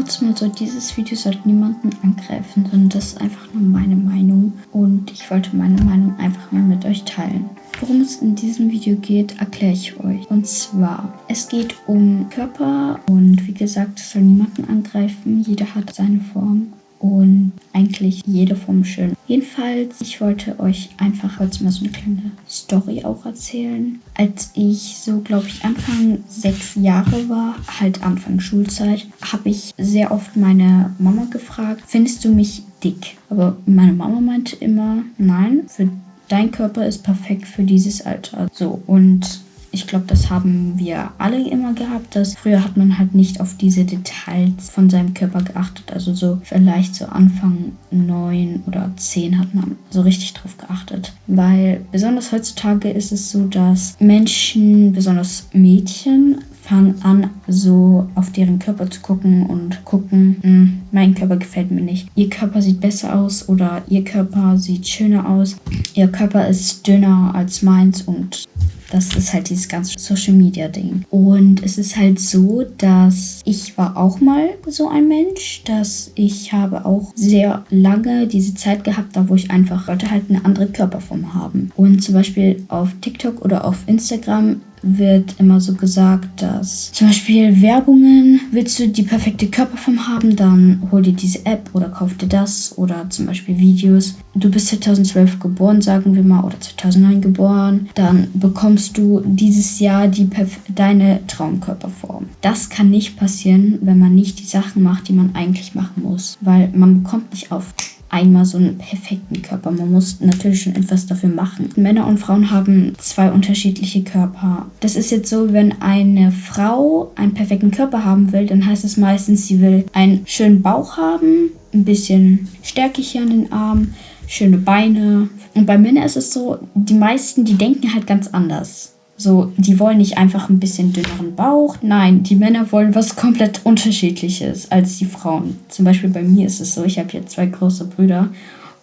kurz mal so, dieses Video sollte niemanden angreifen, sondern das ist einfach nur meine Meinung. Und ich wollte meine Meinung einfach mal mit euch teilen. Worum es in diesem Video geht, erkläre ich euch. Und zwar, es geht um Körper und wie gesagt, es soll niemanden angreifen. Jeder hat seine Form und eigentlich jede Form schön. Jedenfalls, ich wollte euch einfach heute mal so eine kleine Story auch erzählen. Als ich so, glaube ich, Anfang sechs Jahre war, halt Anfang Schulzeit, habe ich sehr oft meine Mama gefragt, findest du mich dick? Aber meine Mama meinte immer, nein, für dein Körper ist perfekt für dieses Alter. So, und ich glaube, das haben wir alle immer gehabt, dass früher hat man halt nicht auf diese Details von seinem Körper geachtet. Also so vielleicht so Anfang neun oder zehn hat man so richtig drauf geachtet. Weil besonders heutzutage ist es so, dass Menschen, besonders Mädchen, fangen an, so auf deren Körper zu gucken und gucken, hm, mein Körper gefällt mir nicht. Ihr Körper sieht besser aus oder ihr Körper sieht schöner aus. Ihr Körper ist dünner als meins und das ist halt dieses ganze Social Media Ding. Und es ist halt so, dass ich war auch mal so ein Mensch, dass ich habe auch sehr lange diese Zeit gehabt, da wo ich einfach wollte halt eine andere Körperform haben. Und zum Beispiel auf TikTok oder auf Instagram wird immer so gesagt, dass zum Beispiel Werbungen, willst du die perfekte Körperform haben, dann hol dir diese App oder kauf dir das oder zum Beispiel Videos. Du bist 2012 geboren, sagen wir mal, oder 2009 geboren, dann bekommst du dieses Jahr die deine Traumkörperform. Das kann nicht passieren, wenn man nicht die Sachen macht, die man eigentlich machen muss, weil man bekommt nicht auf einmal so einen perfekten Körper. Man muss natürlich schon etwas dafür machen. Männer und Frauen haben zwei unterschiedliche Körper. Das ist jetzt so, wenn eine Frau einen perfekten Körper haben will, dann heißt es meistens, sie will einen schönen Bauch haben, ein bisschen Stärke hier an den Armen, schöne Beine. Und bei Männern ist es so, die meisten, die denken halt ganz anders. So, die wollen nicht einfach ein bisschen dünneren Bauch. Nein, die Männer wollen was komplett unterschiedliches als die Frauen. Zum Beispiel bei mir ist es so, ich habe jetzt zwei große Brüder.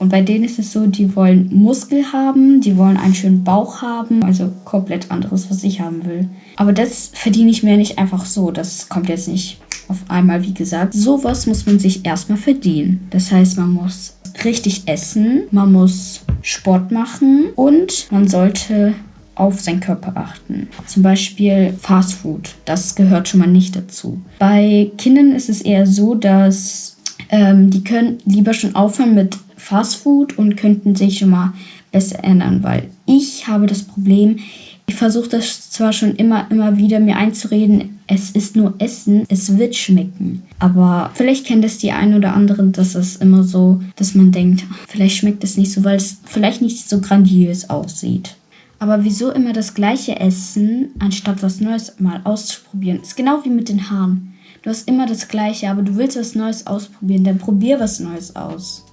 Und bei denen ist es so, die wollen Muskel haben, die wollen einen schönen Bauch haben, also komplett anderes, was ich haben will. Aber das verdiene ich mir nicht einfach so. Das kommt jetzt nicht auf einmal, wie gesagt. Sowas muss man sich erstmal verdienen. Das heißt, man muss richtig essen, man muss Sport machen und man sollte auf seinen Körper achten. Zum Beispiel Fast Food. Das gehört schon mal nicht dazu. Bei Kindern ist es eher so, dass ähm, die können lieber schon aufhören mit Fast Food und könnten sich schon mal besser ändern, weil ich habe das Problem, ich versuche das zwar schon immer, immer wieder mir einzureden, es ist nur Essen, es wird schmecken. Aber vielleicht kennt es die einen oder anderen, dass es immer so, dass man denkt, vielleicht schmeckt es nicht so, weil es vielleicht nicht so grandios aussieht. Aber wieso immer das gleiche essen, anstatt was Neues mal auszuprobieren? Ist genau wie mit den Haaren. Du hast immer das gleiche, aber du willst was Neues ausprobieren, dann probier was Neues aus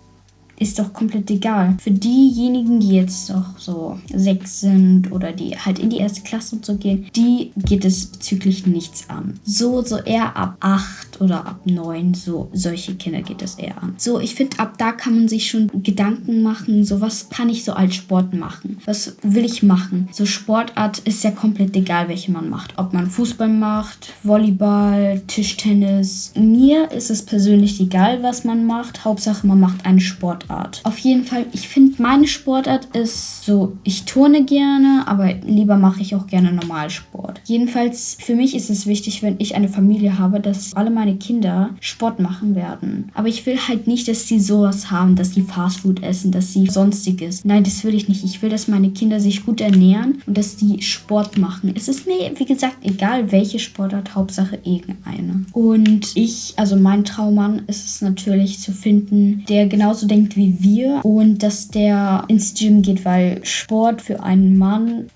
ist doch komplett egal. Für diejenigen, die jetzt doch so sechs sind oder die halt in die erste Klasse zu gehen, die geht es bezüglich nichts an. So, so eher ab acht oder ab neun, so solche Kinder geht es eher an. So, ich finde, ab da kann man sich schon Gedanken machen, so was kann ich so als Sport machen? Was will ich machen? So Sportart ist ja komplett egal, welche man macht. Ob man Fußball macht, Volleyball, Tischtennis. Mir ist es persönlich egal, was man macht. Hauptsache, man macht einen Sportart. Sportart. Auf jeden Fall, ich finde, meine Sportart ist so, ich turne gerne, aber lieber mache ich auch gerne Normalsport. Jedenfalls, für mich ist es wichtig, wenn ich eine Familie habe, dass alle meine Kinder Sport machen werden. Aber ich will halt nicht, dass sie sowas haben, dass sie Fastfood essen, dass sie sonstiges. Nein, das will ich nicht. Ich will, dass meine Kinder sich gut ernähren und dass die Sport machen. Es ist mir, wie gesagt, egal welche Sportart, Hauptsache irgendeine. Und ich, also mein Traummann ist es natürlich zu finden, der genauso denkt wie wie wir und dass der ins Gym geht, weil Sport für einen Mann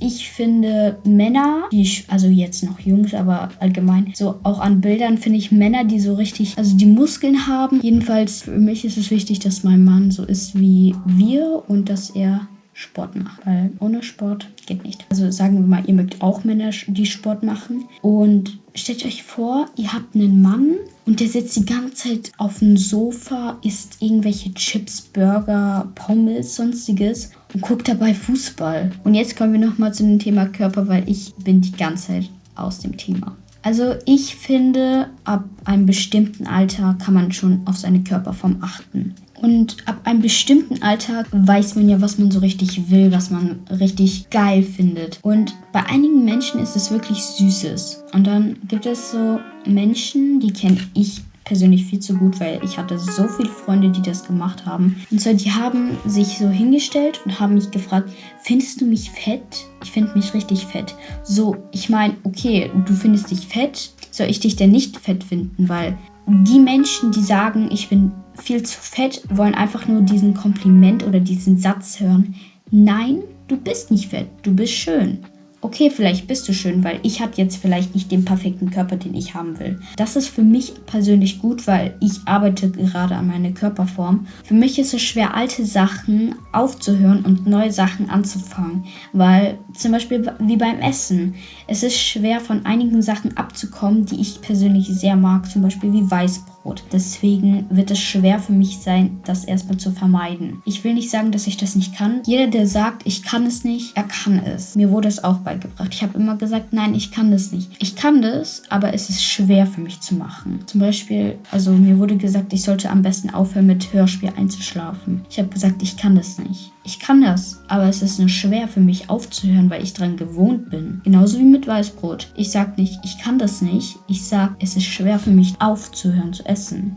ich finde Männer, die, also jetzt noch Jungs, aber allgemein, so auch an Bildern finde ich Männer, die so richtig, also die Muskeln haben. Jedenfalls für mich ist es wichtig, dass mein Mann so ist wie wir und dass er Sport macht, weil ohne Sport geht nicht. Also sagen wir mal, ihr mögt auch Männer, die Sport machen und stellt euch vor, ihr habt einen Mann und der sitzt die ganze Zeit auf dem Sofa, isst irgendwelche Chips, Burger, Pommes, sonstiges und guckt dabei Fußball. Und jetzt kommen wir nochmal zu dem Thema Körper, weil ich bin die ganze Zeit aus dem Thema. Also ich finde, ab einem bestimmten Alter kann man schon auf seine Körperform achten. Und ab einem bestimmten Alter weiß man ja, was man so richtig will, was man richtig geil findet. Und bei einigen Menschen ist es wirklich Süßes. Und dann gibt es so Menschen, die kenne ich persönlich viel zu gut, weil ich hatte so viele Freunde, die das gemacht haben. Und zwar, die haben sich so hingestellt und haben mich gefragt, findest du mich fett? Ich finde mich richtig fett. So, ich meine, okay, du findest dich fett, soll ich dich denn nicht fett finden? Weil die Menschen, die sagen, ich bin viel zu fett, wollen einfach nur diesen Kompliment oder diesen Satz hören. Nein, du bist nicht fett, du bist schön okay, vielleicht bist du schön, weil ich habe jetzt vielleicht nicht den perfekten Körper, den ich haben will. Das ist für mich persönlich gut, weil ich arbeite gerade an meiner Körperform. Für mich ist es schwer, alte Sachen aufzuhören und neue Sachen anzufangen, weil zum Beispiel wie beim Essen. Es ist schwer, von einigen Sachen abzukommen, die ich persönlich sehr mag, zum Beispiel wie Weißbrot. Deswegen wird es schwer für mich sein, das erstmal zu vermeiden. Ich will nicht sagen, dass ich das nicht kann. Jeder, der sagt, ich kann es nicht, er kann es. Mir wurde es auch beigebracht. Ich habe immer gesagt, nein, ich kann das nicht. Ich kann das, aber es ist schwer für mich zu machen. Zum Beispiel, also mir wurde gesagt, ich sollte am besten aufhören, mit Hörspiel einzuschlafen. Ich habe gesagt, ich kann das nicht. Ich kann das, aber es ist nur schwer für mich aufzuhören, weil ich dran gewohnt bin. Genauso wie mit Weißbrot. Ich sag nicht, ich kann das nicht. Ich sag, es ist schwer für mich aufzuhören zu essen.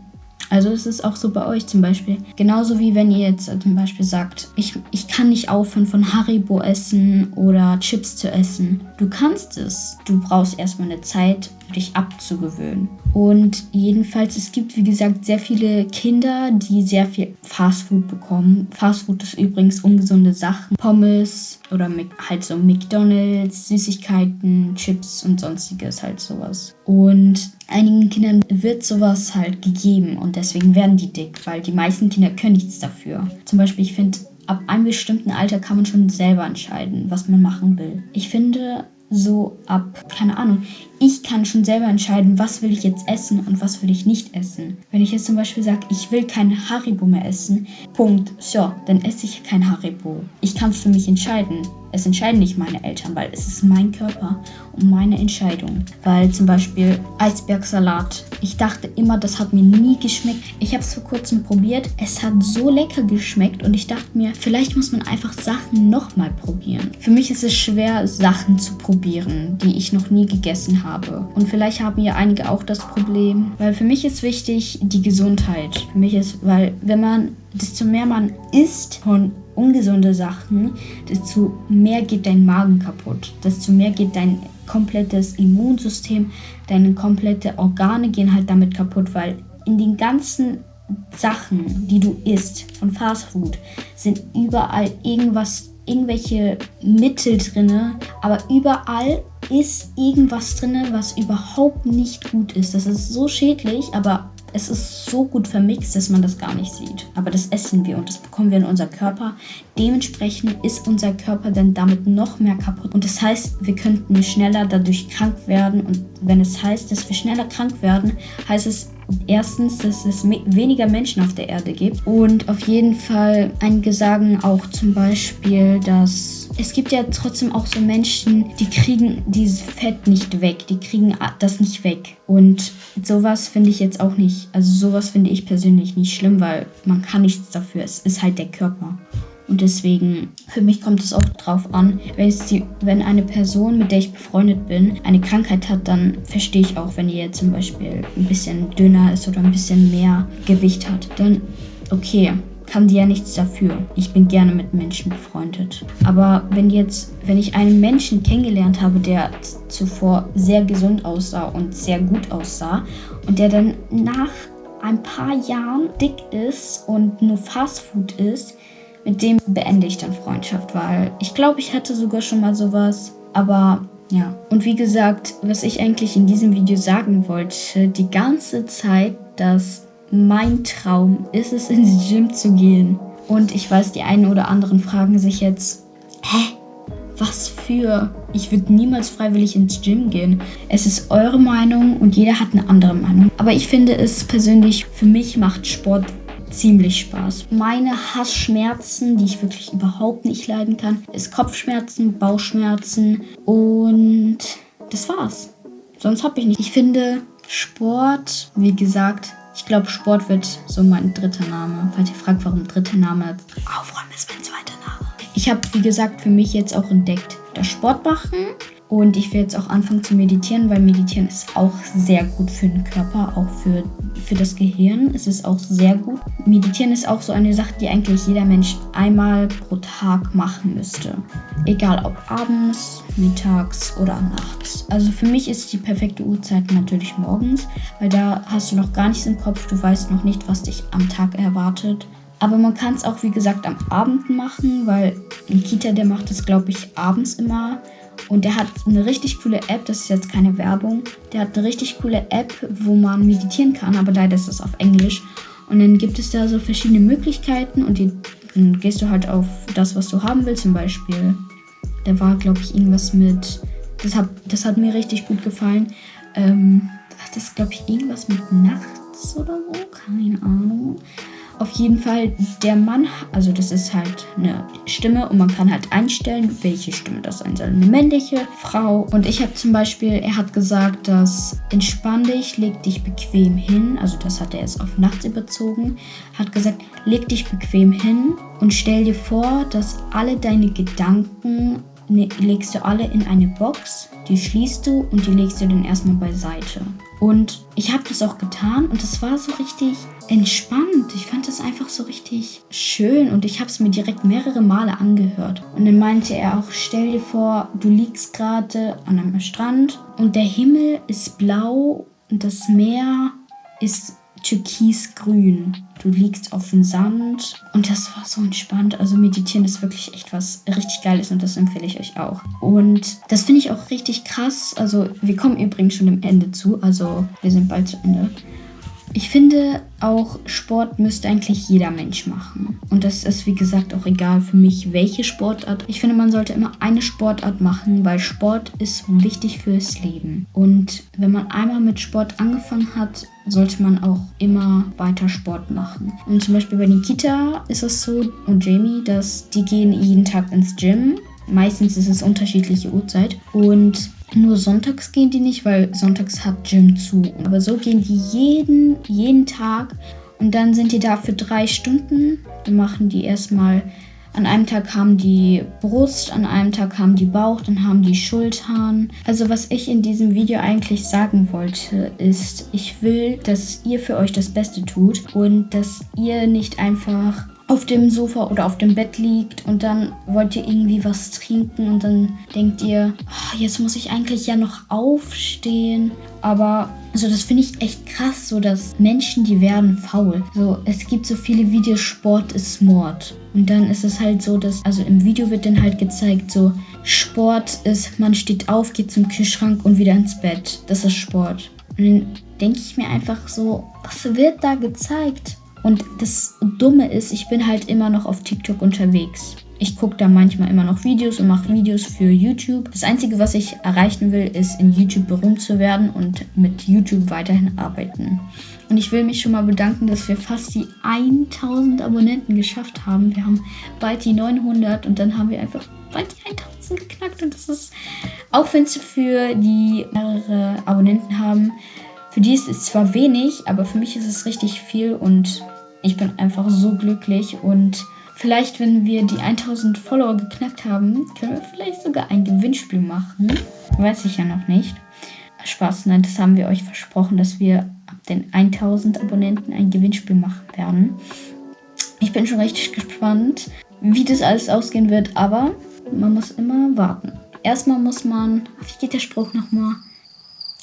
Also ist es auch so bei euch zum Beispiel. Genauso wie wenn ihr jetzt zum Beispiel sagt, ich, ich kann nicht aufhören von Haribo essen oder Chips zu essen. Du kannst es. Du brauchst erstmal eine Zeit, dich abzugewöhnen. Und jedenfalls, es gibt, wie gesagt, sehr viele Kinder, die sehr viel Fastfood bekommen. Fastfood ist übrigens ungesunde Sachen. Pommes oder halt so McDonalds, Süßigkeiten, Chips und sonstiges, halt sowas. Und einigen Kindern wird sowas halt gegeben und deswegen werden die dick, weil die meisten Kinder können nichts dafür. Zum Beispiel, ich finde, ab einem bestimmten Alter kann man schon selber entscheiden, was man machen will. Ich finde, so ab, keine Ahnung, ich kann schon selber entscheiden, was will ich jetzt essen und was will ich nicht essen. Wenn ich jetzt zum Beispiel sage, ich will kein Haribo mehr essen, Punkt, so, dann esse ich kein Haribo. Ich kann für mich entscheiden. Es entscheiden nicht meine Eltern, weil es ist mein Körper und meine Entscheidung. Weil zum Beispiel Eisbergsalat. Ich dachte immer, das hat mir nie geschmeckt. Ich habe es vor kurzem probiert. Es hat so lecker geschmeckt und ich dachte mir, vielleicht muss man einfach Sachen nochmal probieren. Für mich ist es schwer, Sachen zu probieren, die ich noch nie gegessen habe. Und vielleicht haben ja einige auch das Problem. Weil für mich ist wichtig die Gesundheit. Für mich ist, weil wenn man, desto mehr man isst von ungesunde Sachen, desto mehr geht dein Magen kaputt, desto mehr geht dein komplettes Immunsystem, deine komplette Organe gehen halt damit kaputt, weil in den ganzen Sachen, die du isst von Fastfood, sind überall irgendwas, irgendwelche Mittel drinne, aber überall ist irgendwas drinne, was überhaupt nicht gut ist. Das ist so schädlich, aber es ist so gut vermixt, dass man das gar nicht sieht. Aber das essen wir und das bekommen wir in unser Körper. Dementsprechend ist unser Körper dann damit noch mehr kaputt. Und das heißt, wir könnten schneller dadurch krank werden. Und wenn es heißt, dass wir schneller krank werden, heißt es erstens, dass es weniger Menschen auf der Erde gibt. Und auf jeden Fall, einige sagen auch zum Beispiel, dass es gibt ja trotzdem auch so Menschen, die kriegen dieses Fett nicht weg. Die kriegen das nicht weg. Und sowas finde ich jetzt auch nicht. Also sowas finde ich persönlich nicht schlimm, weil man kann nichts dafür. Es ist halt der Körper. Und deswegen, für mich kommt es auch drauf an, wenn, eine Person, mit der ich befreundet bin, eine Krankheit hat, dann verstehe ich auch, wenn ihr zum Beispiel ein bisschen dünner ist oder ein bisschen mehr Gewicht hat. Dann, okay, kann die ja nichts dafür. Ich bin gerne mit Menschen befreundet. Aber wenn jetzt, wenn ich einen Menschen kennengelernt habe, der zuvor sehr gesund aussah und sehr gut aussah und der dann nach ein paar Jahren dick ist und nur Fastfood isst, mit dem beende ich dann Freundschaft, weil ich glaube, ich hatte sogar schon mal sowas. Aber ja. Und wie gesagt, was ich eigentlich in diesem Video sagen wollte, die ganze Zeit, dass mein Traum ist es, ins Gym zu gehen. Und ich weiß, die einen oder anderen fragen sich jetzt, hä? Was für? Ich würde niemals freiwillig ins Gym gehen. Es ist eure Meinung und jeder hat eine andere Meinung. Aber ich finde es persönlich, für mich macht Sport ziemlich Spaß. Meine Hassschmerzen, die ich wirklich überhaupt nicht leiden kann, ist Kopfschmerzen, Bauchschmerzen und das war's. sonst habe ich nicht. Ich finde Sport, wie gesagt, ich glaube, Sport wird so mein dritter Name. Falls ihr fragt, warum dritter Name, Aufräumen ist mein zweiter Name. Ich habe, wie gesagt, für mich jetzt auch entdeckt, das Sport machen und ich werde jetzt auch anfangen zu meditieren, weil meditieren ist auch sehr gut für den Körper, auch für, für das Gehirn. Es ist auch sehr gut. Meditieren ist auch so eine Sache, die eigentlich jeder Mensch einmal pro Tag machen müsste. Egal ob abends, mittags oder nachts. Also für mich ist die perfekte Uhrzeit natürlich morgens, weil da hast du noch gar nichts im Kopf, du weißt noch nicht, was dich am Tag erwartet. Aber man kann es auch, wie gesagt, am Abend machen, weil Nikita, der macht es, glaube ich, abends immer. Und der hat eine richtig coole App, das ist jetzt keine Werbung. Der hat eine richtig coole App, wo man meditieren kann, aber leider ist das auf Englisch. Und dann gibt es da so verschiedene Möglichkeiten und die, dann gehst du halt auf das, was du haben willst. Zum Beispiel, da war, glaube ich, irgendwas mit. Das hat, das hat mir richtig gut gefallen. Ähm, das ist, glaube ich, irgendwas mit nachts oder so. Keine Ahnung. Auf jeden Fall, der Mann, also das ist halt eine Stimme und man kann halt einstellen, welche Stimme das sein soll. Eine männliche, Frau. Und ich habe zum Beispiel, er hat gesagt, dass entspann dich, leg dich bequem hin. Also das hat er jetzt auf nachts überzogen. Hat gesagt, leg dich bequem hin und stell dir vor, dass alle deine Gedanken legst du alle in eine Box, die schließt du und die legst du dann erstmal beiseite. Und ich habe das auch getan und es war so richtig entspannt. Ich fand das einfach so richtig schön und ich habe es mir direkt mehrere Male angehört. Und dann meinte er auch, stell dir vor, du liegst gerade an einem Strand und der Himmel ist blau und das Meer ist türkisgrün. Du liegst auf dem Sand und das war so entspannt. Also meditieren ist wirklich echt was richtig Geiles und das empfehle ich euch auch. Und das finde ich auch richtig krass. Also wir kommen übrigens schon dem Ende zu. Also wir sind bald zu Ende. Ich finde auch, Sport müsste eigentlich jeder Mensch machen. Und das ist, wie gesagt, auch egal für mich, welche Sportart. Ich finde, man sollte immer eine Sportart machen, weil Sport ist wichtig fürs Leben. Und wenn man einmal mit Sport angefangen hat, sollte man auch immer weiter Sport machen. Und zum Beispiel bei Nikita ist es so und Jamie, dass die gehen jeden Tag ins Gym. Meistens ist es unterschiedliche Uhrzeit. Und nur sonntags gehen die nicht, weil sonntags hat Gym zu. Aber so gehen die jeden, jeden Tag und dann sind die da für drei Stunden. Dann machen die erstmal, an einem Tag haben die Brust, an einem Tag haben die Bauch, dann haben die Schultern. Also was ich in diesem Video eigentlich sagen wollte, ist, ich will, dass ihr für euch das Beste tut und dass ihr nicht einfach auf dem Sofa oder auf dem Bett liegt und dann wollt ihr irgendwie was trinken und dann denkt ihr, oh, jetzt muss ich eigentlich ja noch aufstehen. Aber also das finde ich echt krass, so dass Menschen, die werden faul. So, es gibt so viele Videos, Sport ist Mord. Und dann ist es halt so, dass, also im Video wird dann halt gezeigt, so, Sport ist, man steht auf, geht zum Kühlschrank und wieder ins Bett. Das ist Sport. Und dann denke ich mir einfach so, was wird da gezeigt? Und das Dumme ist, ich bin halt immer noch auf TikTok unterwegs. Ich gucke da manchmal immer noch Videos und mache Videos für YouTube. Das Einzige, was ich erreichen will, ist in YouTube berühmt zu werden und mit YouTube weiterhin arbeiten. Und ich will mich schon mal bedanken, dass wir fast die 1000 Abonnenten geschafft haben. Wir haben bald die 900 und dann haben wir einfach bald die 1000 geknackt. Und das ist, auch wenn es für die mehrere Abonnenten haben, für die ist es zwar wenig, aber für mich ist es richtig viel und ich bin einfach so glücklich und vielleicht, wenn wir die 1000 Follower geknackt haben, können wir vielleicht sogar ein Gewinnspiel machen. Weiß ich ja noch nicht. Spaß, nein, das haben wir euch versprochen, dass wir ab den 1000 Abonnenten ein Gewinnspiel machen werden. Ich bin schon richtig gespannt, wie das alles ausgehen wird, aber man muss immer warten. Erstmal muss man, wie geht der Spruch nochmal?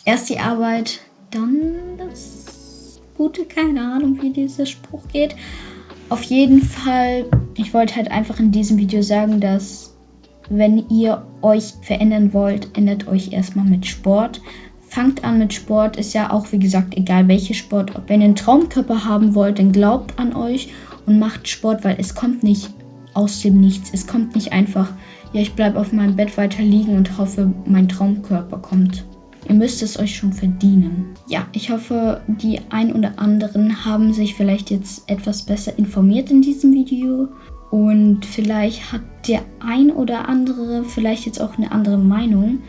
Erst die Arbeit, dann das Gute. Keine Ahnung, wie dieser Spruch geht. Auf jeden Fall, ich wollte halt einfach in diesem Video sagen, dass wenn ihr euch verändern wollt, ändert euch erstmal mit Sport. Fangt an mit Sport, ist ja auch wie gesagt egal welche Sport. Wenn ihr einen Traumkörper haben wollt, dann glaubt an euch und macht Sport, weil es kommt nicht aus dem Nichts. Es kommt nicht einfach, ja, ich bleibe auf meinem Bett weiter liegen und hoffe, mein Traumkörper kommt. Ihr müsst es euch schon verdienen. Ja, ich hoffe, die ein oder anderen haben sich vielleicht jetzt etwas besser informiert in diesem Video. Und vielleicht hat der ein oder andere vielleicht jetzt auch eine andere Meinung.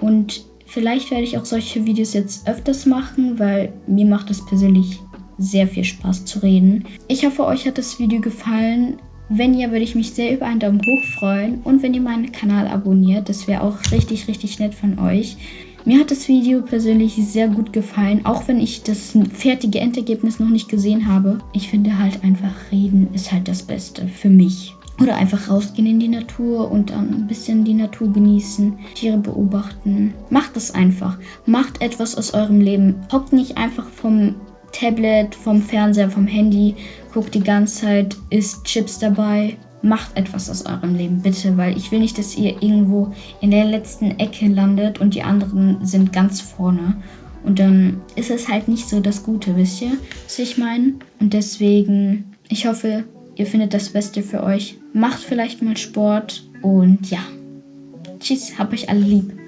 Und Vielleicht werde ich auch solche Videos jetzt öfters machen, weil mir macht es persönlich sehr viel Spaß zu reden. Ich hoffe, euch hat das Video gefallen. Wenn ja, würde ich mich sehr über einen Daumen hoch freuen und wenn ihr meinen Kanal abonniert, das wäre auch richtig, richtig nett von euch. Mir hat das Video persönlich sehr gut gefallen, auch wenn ich das fertige Endergebnis noch nicht gesehen habe. Ich finde halt einfach, reden ist halt das Beste für mich. Oder einfach rausgehen in die Natur und dann ein bisschen die Natur genießen, Tiere beobachten. Macht es einfach. Macht etwas aus eurem Leben. Hockt nicht einfach vom Tablet, vom Fernseher, vom Handy, guckt die ganze Zeit, isst Chips dabei. Macht etwas aus eurem Leben, bitte, weil ich will nicht, dass ihr irgendwo in der letzten Ecke landet und die anderen sind ganz vorne. Und dann ist es halt nicht so das Gute, wisst ihr, was ich meine? Und deswegen, ich hoffe, ihr findet das Beste für euch. Macht vielleicht mal Sport und ja. Tschüss, hab euch alle lieb.